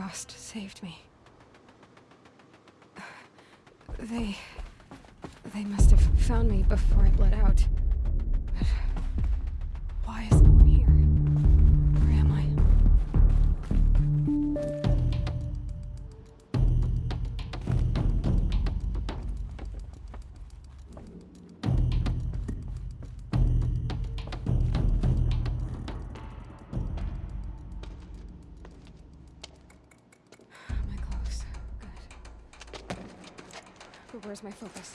Rost saved me. They... They must have found me before I bled out. Focus?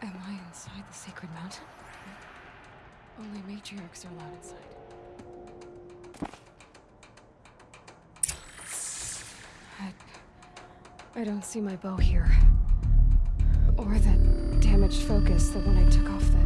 Am I inside the sacred mountain? Only matriarchs are allowed inside. I, I don't see my bow here. Or that damaged focus, the one I took off the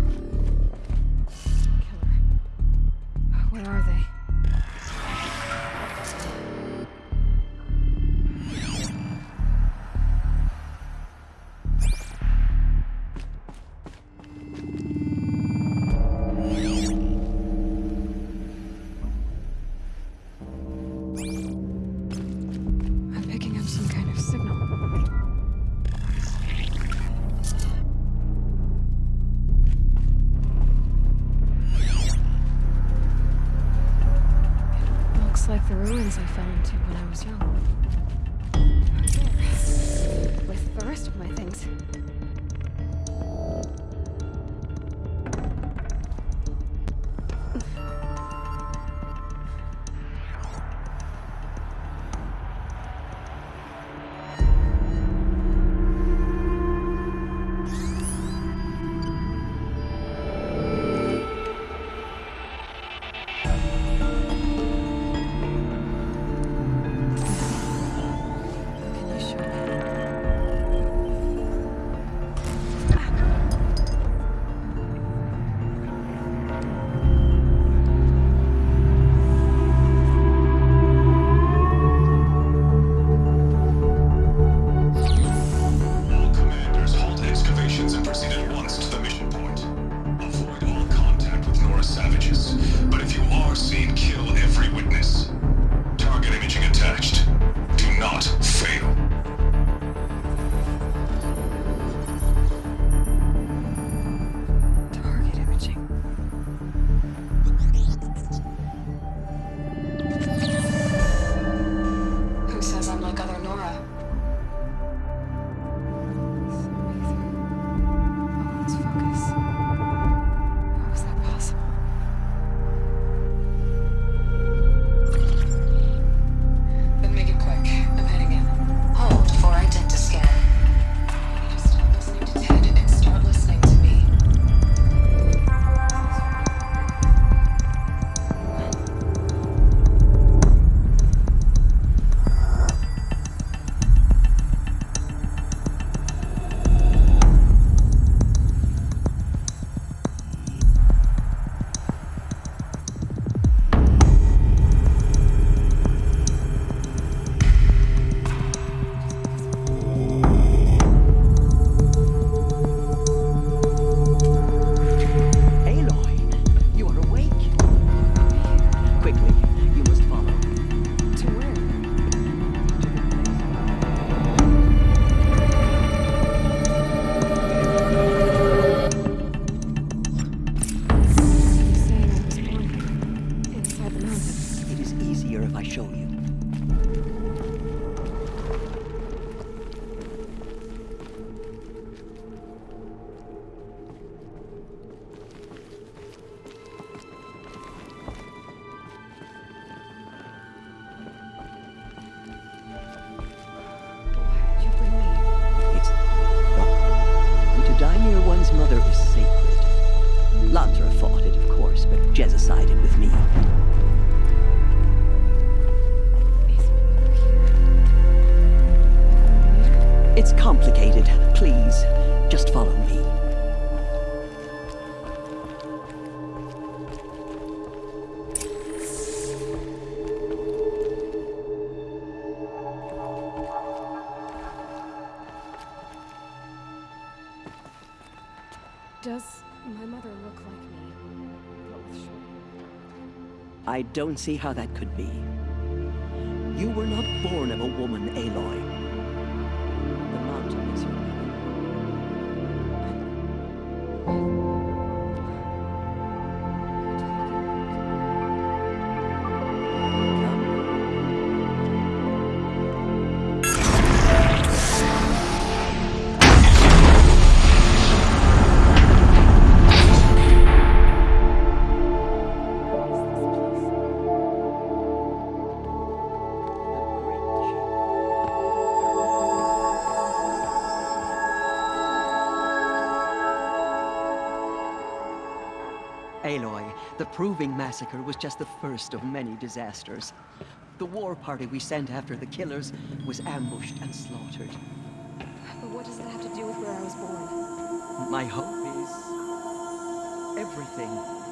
I don't see how that could be. You were not born of a woman, Aloy. The Proving Massacre was just the first of many disasters. The war party we sent after the killers was ambushed and slaughtered. But what does that have to do with where I was born? My hope is... everything.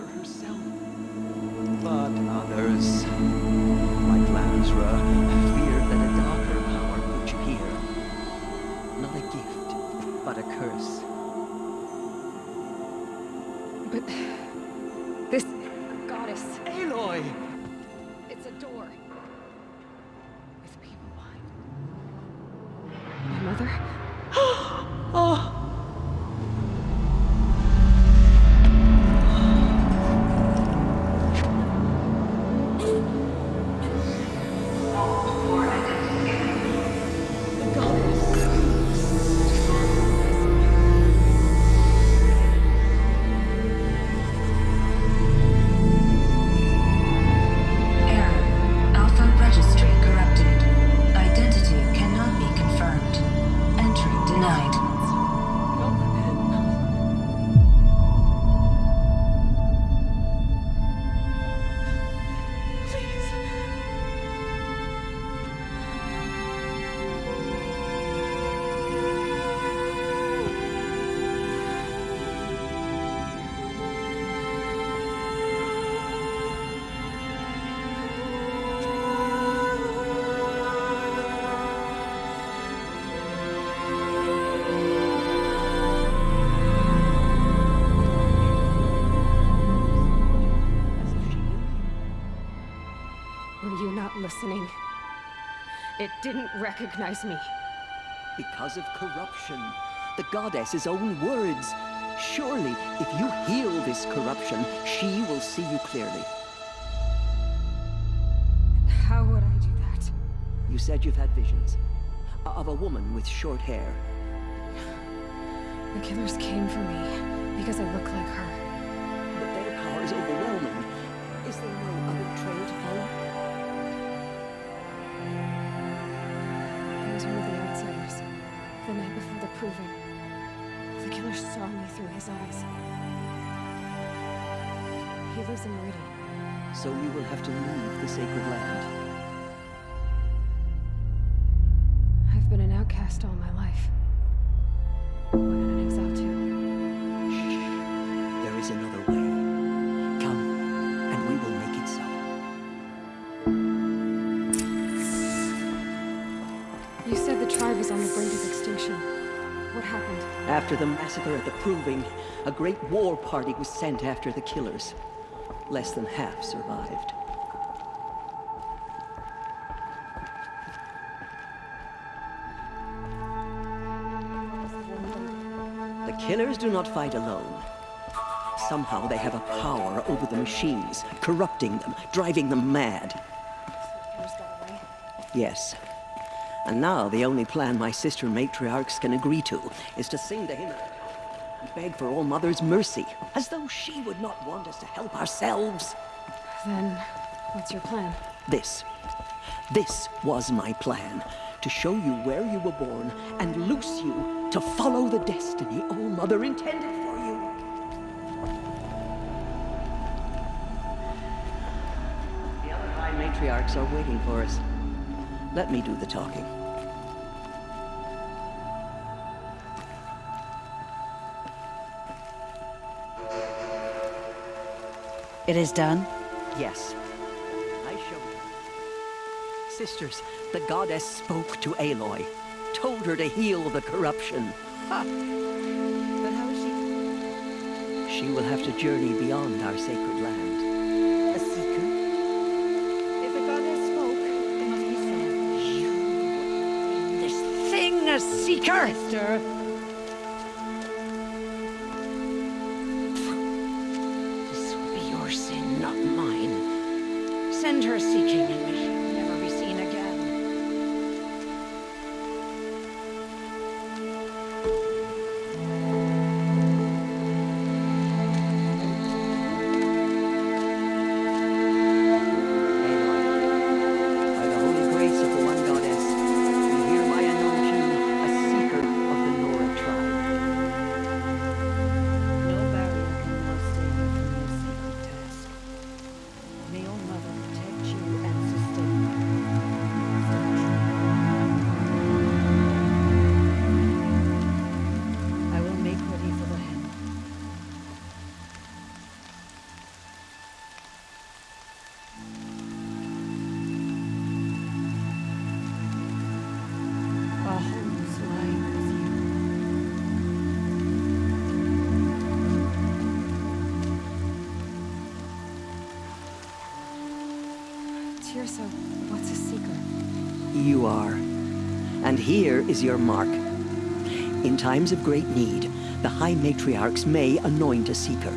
All Mother listening? It didn't recognize me. Because of corruption. The goddess's own words. Surely, if you heal this corruption, she will see you clearly. How would I do that? You said you've had visions. Of a woman with short hair. The killers came for me because I look like her. The. The killer saw me through his eyes. He lives in Meridian. So you will have to leave the sacred land. After the massacre at the Proving, a great war party was sent after the killers. Less than half survived. The killers do not fight alone. Somehow they have a power over the machines, corrupting them, driving them mad. Killers got away. Yes. And now the only plan my sister matriarchs can agree to is to sing to him and beg for All Mother's mercy, as though she would not want us to help ourselves. Then, what's your plan? This. This was my plan. To show you where you were born and loose you to follow the destiny All Mother intended for you. The other High matriarchs are waiting for us. Let me do the talking. It is done? Yes. I you. Sisters, the goddess spoke to Aloy. Told her to heal the corruption. Ha! But how is she? She will have to journey beyond our sacred land. Seeker! Sister! Teersa, what's a seeker? You are. And here is your mark. In times of great need, the High Matriarchs may anoint a seeker.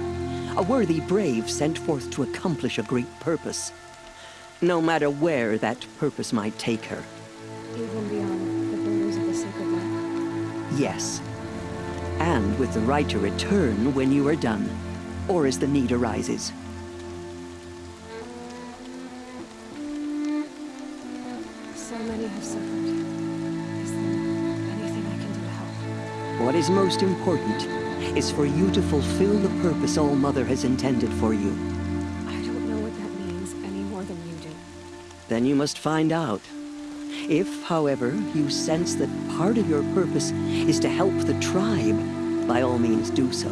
A worthy brave sent forth to accomplish a great purpose. No matter where that purpose might take her. Even beyond the borders of the sacred land. Yes. And with the right to return when you are done, or as the need arises. Is most important is for you to fulfill the purpose All Mother has intended for you. I don't know what that means any more than you do. Then you must find out. If, however, you sense that part of your purpose is to help the tribe, by all means do so.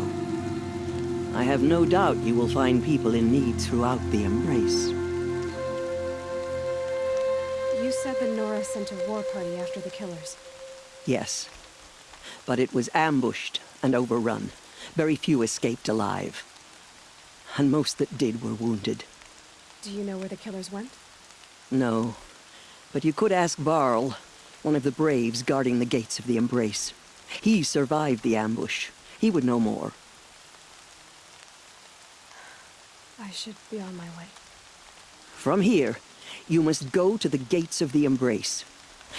I have no doubt you will find people in need throughout the Embrace. You said the Nora sent a war party after the killers. Yes. But it was ambushed and overrun. Very few escaped alive. And most that did were wounded. Do you know where the killers went? No. But you could ask Varl, one of the braves guarding the gates of the Embrace. He survived the ambush. He would know more. I should be on my way. From here, you must go to the gates of the Embrace.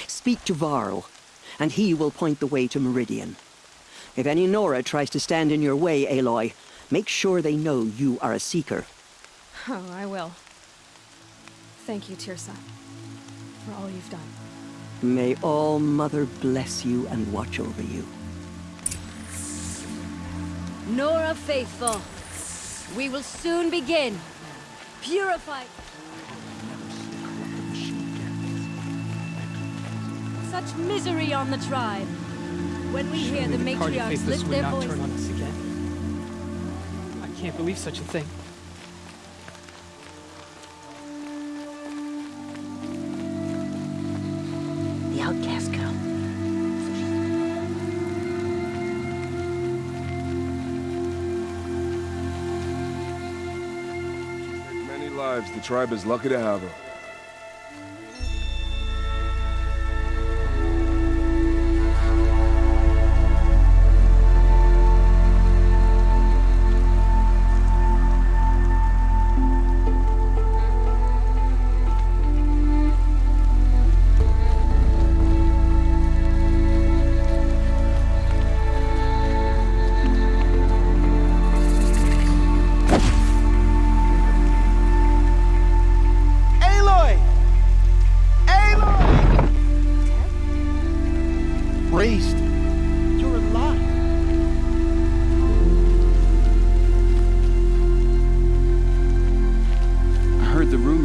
Speak to Varl, and he will point the way to Meridian. If any Nora tries to stand in your way, Aloy, make sure they know you are a Seeker. Oh, I will. Thank you, Teersa, for all you've done. May All Mother bless you and watch over you. Nora faithful, we will soon begin. Purify. Such misery on the tribe. When we hear the Surely matriarchs faithless lift would their not turn on us again. I can't believe such a thing. The outcast girl. Many lives. The tribe is lucky to have her.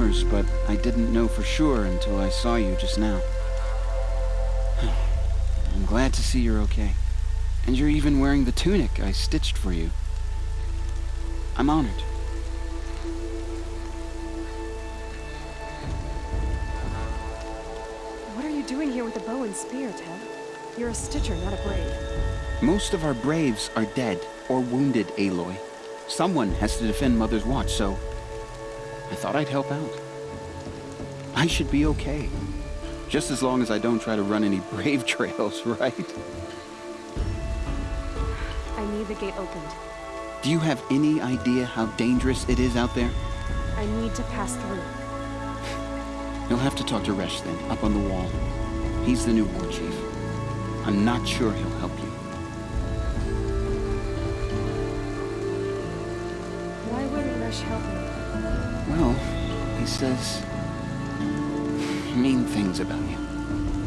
Rumors, but I didn't know for sure until I saw you just now. I'm glad to see you're okay. And you're even wearing the tunic I stitched for you. I'm honored. What are you doing here with a bow and spear, Teb? You're a stitcher, not a brave. Most of our braves are dead or wounded, Aloy. Someone has to defend Mother's Watch, so I thought I'd help out. I should be okay. Just as long as I don't try to run any brave trails, right? I need the gate opened. Do you have any idea how dangerous it is out there? I need to pass through. You'll have to talk to Resh then, up on the wall. He's the new war chief. I'm not sure he'll help Well, he says mean things about you.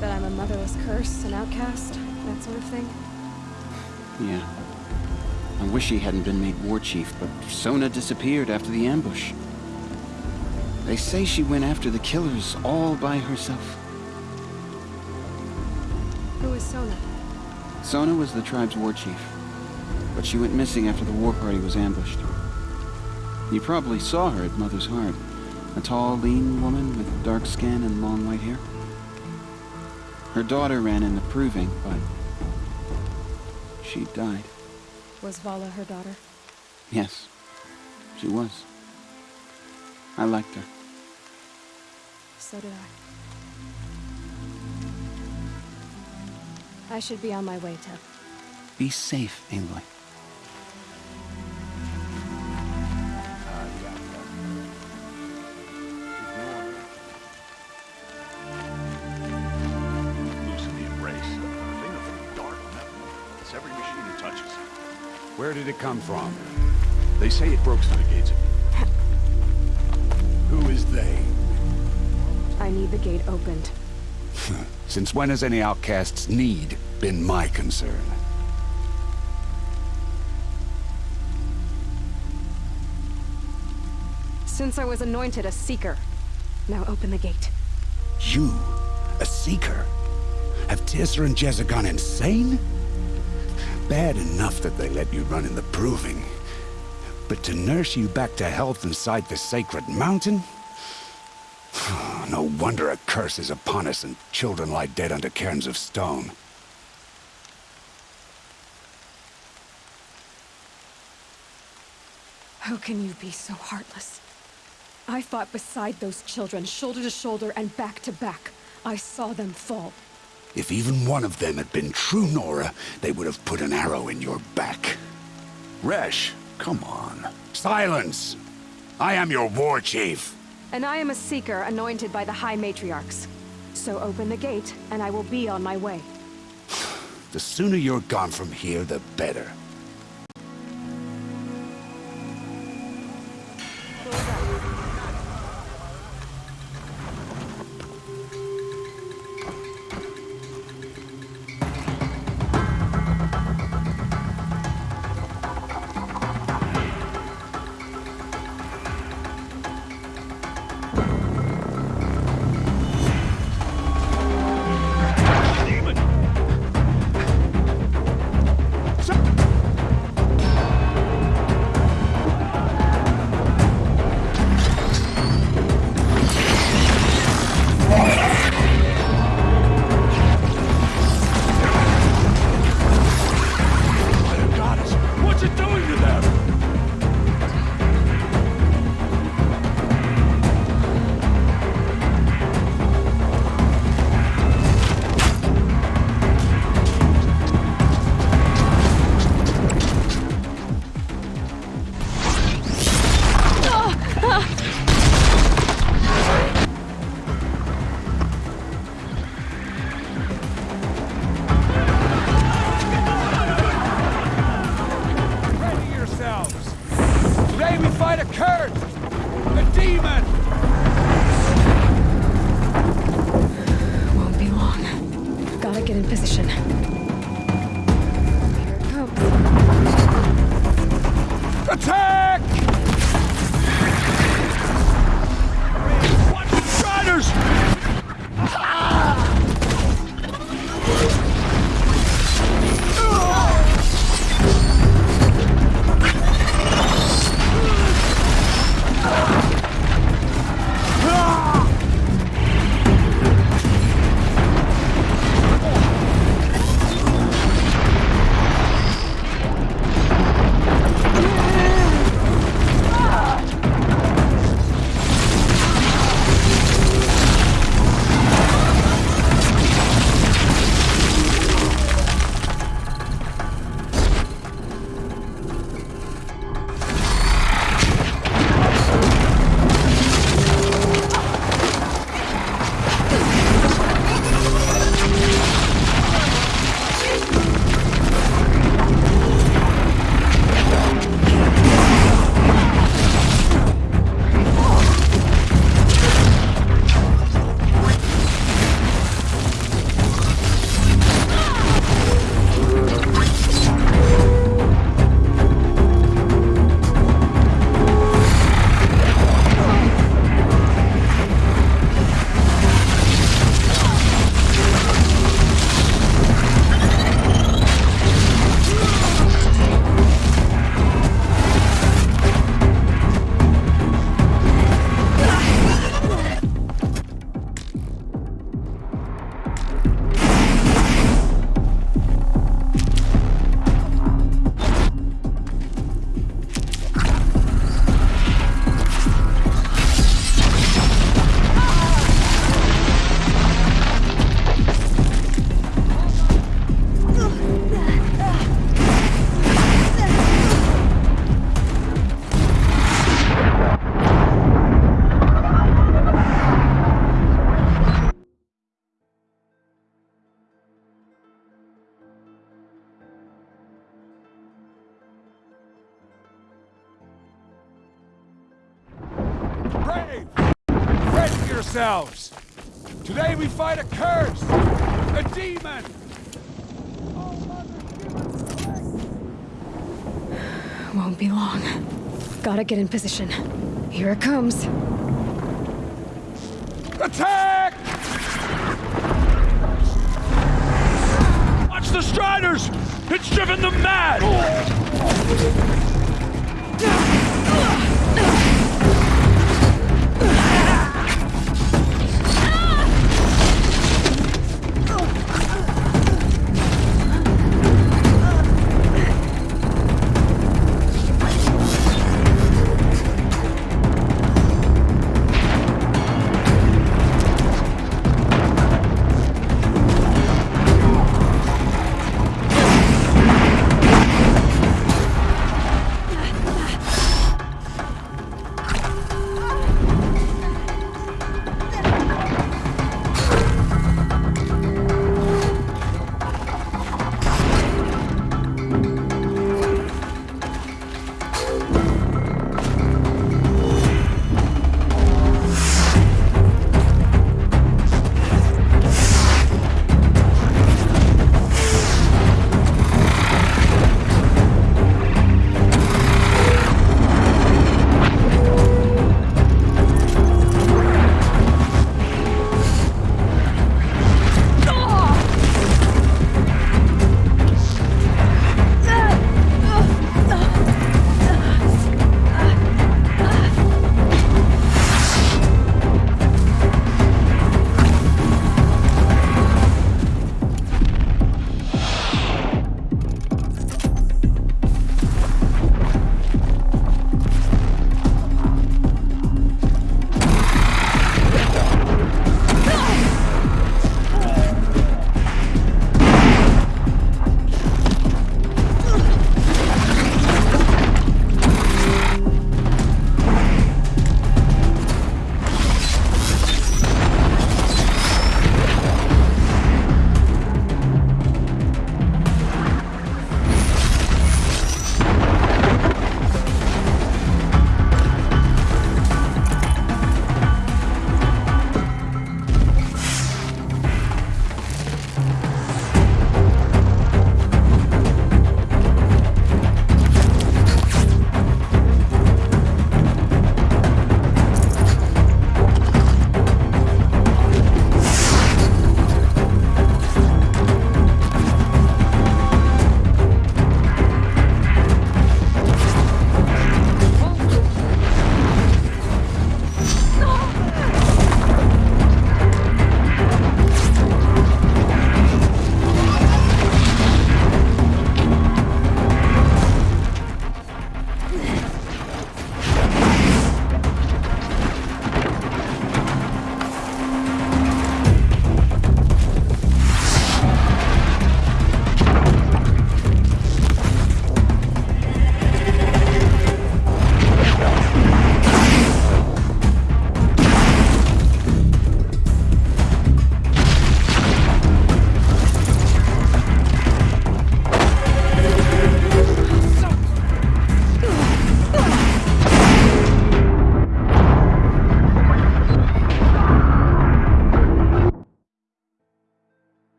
That I'm a motherless curse, an outcast, that sort of thing? Yeah. I wish he hadn't been made war chief, but Sona disappeared after the ambush. They say she went after the killers all by herself. Who is Sona? Sona was the tribe's war chief, but she went missing after the war party was ambushed. You probably saw her at Mother's Heart. A tall, lean woman with dark skin and long white hair. Her daughter ran in the proving, but she died. Was Vala her daughter? Yes, she was. I liked her. So did I. I should be on my way, Teb. Be safe, Aloy. It's every machine it touches. Where did it come from? They say it broke through the gates. Who is they? I need the gate opened. Since when has any outcast's need been my concern? Since I was anointed a Seeker. Now open the gate. You? A Seeker? Have Teersa and Jezza gone insane? Bad enough that they let you run in the Proving. But to nurse you back to health inside the Sacred Mountain? no wonder a curse is upon us and children lie dead under cairns of stone. How can you be so heartless? I fought beside those children, shoulder to shoulder and back to back. I saw them fall. If even one of them had been true Nora, they would have put an arrow in your back. Resh, come on. Silence! I am your war chief. And I am a Seeker anointed by the High Matriarchs. So open the gate, and I will be on my way. The sooner you're gone from here, the better. Ready yourselves! Today we fight a curse! A demon! Won't be long. Gotta get in position. Here it comes. Attack! Watch the Striders! It's driven them mad!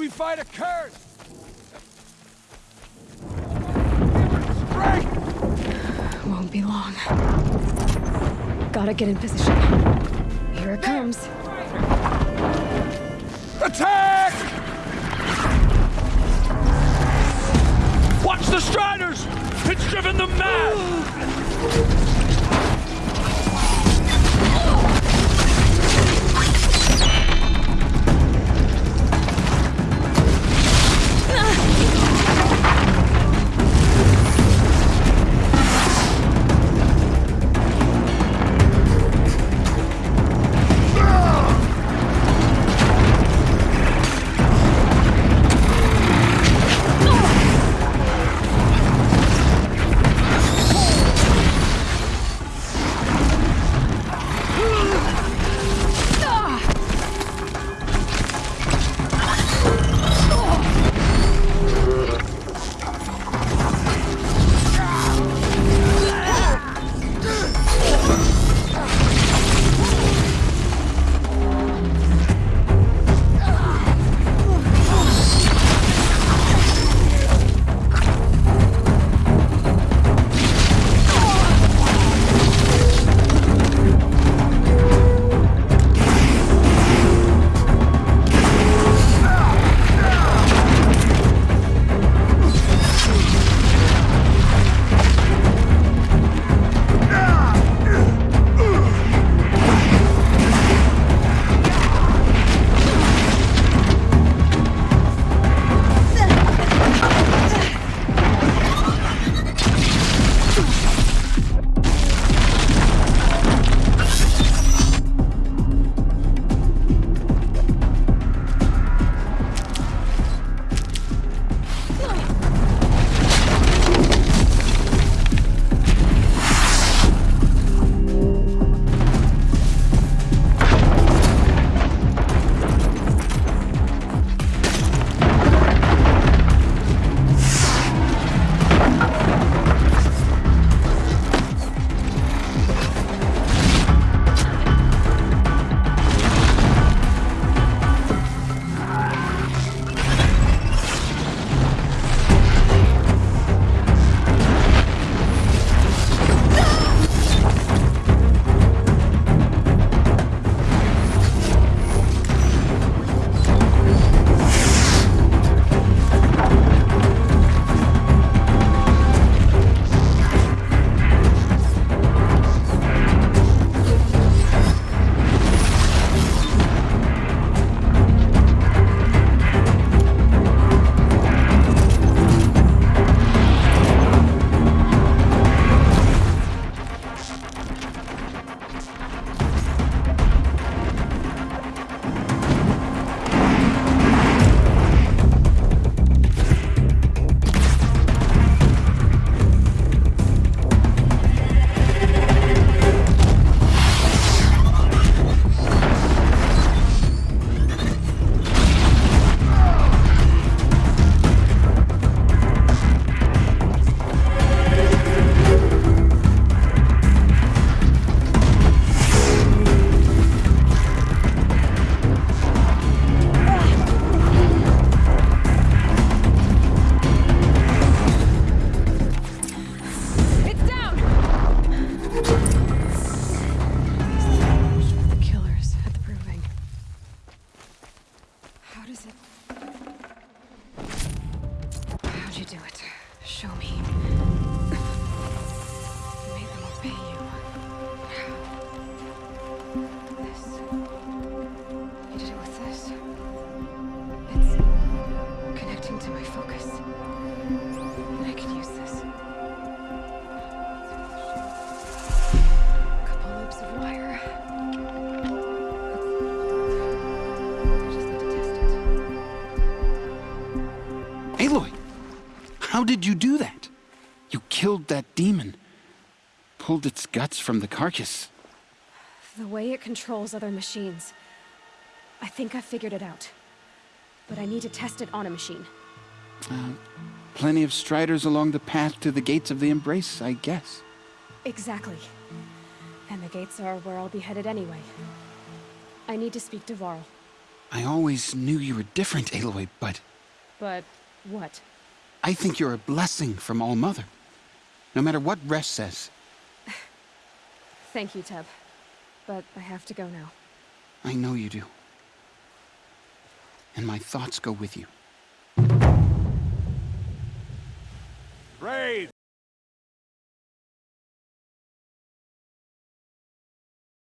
We fight a curse! Won't be long. Gotta get in position. Here it comes. Attack! Watch the Striders! It's driven them mad! How did you do that? You killed that demon. Pulled its guts from the carcass. The way it controls other machines. I think I figured it out. But I need to test it on a machine. Uh, plenty of striders along the path to the gates of the Embrace, I guess. Exactly. And the gates are where I'll be headed anyway. I need to speak to Varl. I always knew you were different, Aloy, but But what? I think you're a blessing from All Mother, no matter what Resh says. Thank you, Teb. But I have to go now. I know you do. And my thoughts go with you. Brave!